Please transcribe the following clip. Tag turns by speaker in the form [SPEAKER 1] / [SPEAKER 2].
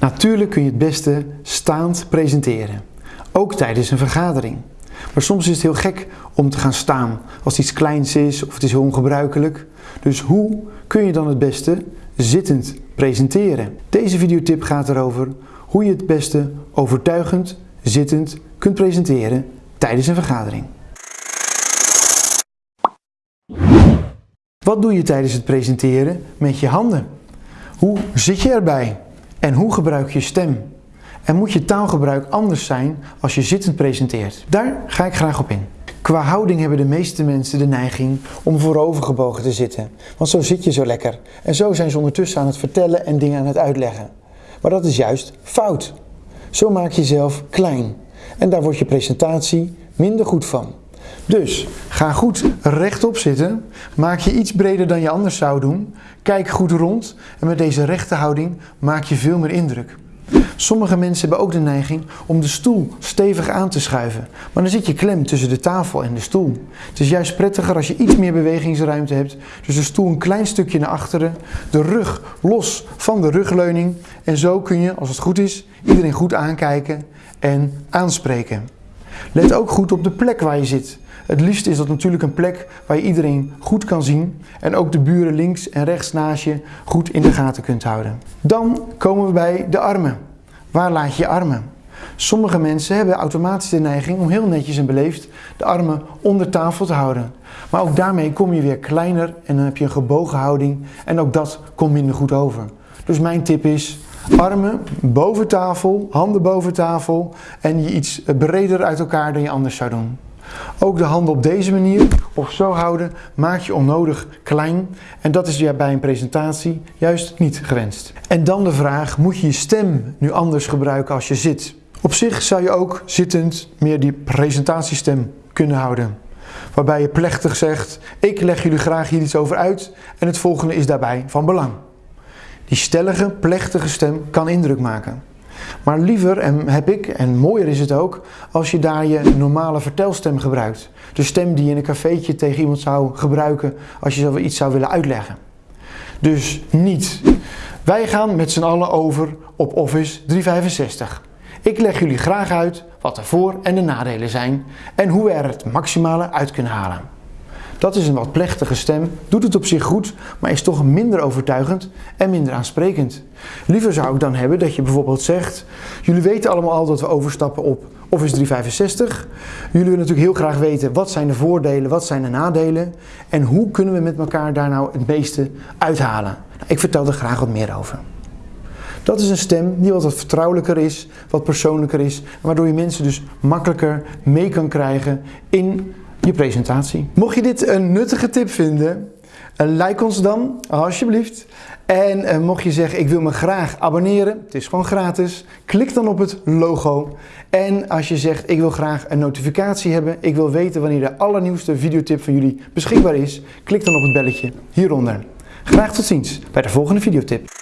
[SPEAKER 1] Natuurlijk kun je het beste staand presenteren, ook tijdens een vergadering. Maar soms is het heel gek om te gaan staan als iets kleins is of het is heel ongebruikelijk. Dus hoe kun je dan het beste zittend presenteren? Deze videotip gaat erover hoe je het beste overtuigend zittend kunt presenteren tijdens een vergadering. Wat doe je tijdens het presenteren met je handen? Hoe zit je erbij? En hoe gebruik je stem? En moet je taalgebruik anders zijn als je zittend presenteert? Daar ga ik graag op in. Qua houding hebben de meeste mensen de neiging om voorovergebogen te zitten. Want zo zit je zo lekker. En zo zijn ze ondertussen aan het vertellen en dingen aan het uitleggen. Maar dat is juist fout. Zo maak je jezelf klein. En daar wordt je presentatie minder goed van. Dus ga goed rechtop zitten, maak je iets breder dan je anders zou doen, kijk goed rond. En met deze rechte houding maak je veel meer indruk. Sommige mensen hebben ook de neiging om de stoel stevig aan te schuiven, maar dan zit je klem tussen de tafel en de stoel. Het is juist prettiger als je iets meer bewegingsruimte hebt, dus de stoel een klein stukje naar achteren, de rug los van de rugleuning. En zo kun je, als het goed is, iedereen goed aankijken en aanspreken. Let ook goed op de plek waar je zit. Het liefst is dat natuurlijk een plek waar je iedereen goed kan zien en ook de buren links en rechts naast je goed in de gaten kunt houden. Dan komen we bij de armen. Waar laat je je armen? Sommige mensen hebben automatisch de neiging om heel netjes en beleefd de armen onder tafel te houden. Maar ook daarmee kom je weer kleiner en dan heb je een gebogen houding en ook dat komt minder goed over. Dus mijn tip is armen boven tafel, handen boven tafel en je iets breder uit elkaar dan je anders zou doen. Ook de handen op deze manier of zo houden maak je onnodig klein en dat is bij een presentatie juist niet gewenst. En dan de vraag, moet je je stem nu anders gebruiken als je zit? Op zich zou je ook zittend meer die presentatiestem kunnen houden. Waarbij je plechtig zegt, ik leg jullie graag hier iets over uit en het volgende is daarbij van belang. Die stellige, plechtige stem kan indruk maken. Maar liever, en heb ik, en mooier is het ook, als je daar je normale vertelstem gebruikt. De stem die je in een cafeetje tegen iemand zou gebruiken als je iets zou willen uitleggen. Dus niet. Wij gaan met z'n allen over op Office 365. Ik leg jullie graag uit wat de voor- en de nadelen zijn en hoe we er het maximale uit kunnen halen. Dat is een wat plechtige stem, doet het op zich goed, maar is toch minder overtuigend en minder aansprekend. Liever zou ik dan hebben dat je bijvoorbeeld zegt, jullie weten allemaal al dat we overstappen op Office 365. Jullie willen natuurlijk heel graag weten wat zijn de voordelen, wat zijn de nadelen en hoe kunnen we met elkaar daar nou het meeste uithalen. Nou, ik vertel er graag wat meer over. Dat is een stem die wat vertrouwelijker is, wat persoonlijker is, waardoor je mensen dus makkelijker mee kan krijgen in je presentatie. Mocht je dit een nuttige tip vinden, eh, like ons dan alsjeblieft. En uh, mocht je zeggen ik wil me graag abonneren, het is gewoon gratis, klik dan op het logo. En als je zegt ik wil graag een notificatie hebben, ik wil weten wanneer de allernieuwste videotip van jullie beschikbaar is, klik dan op het belletje hieronder. Graag tot ziens bij de volgende videotip.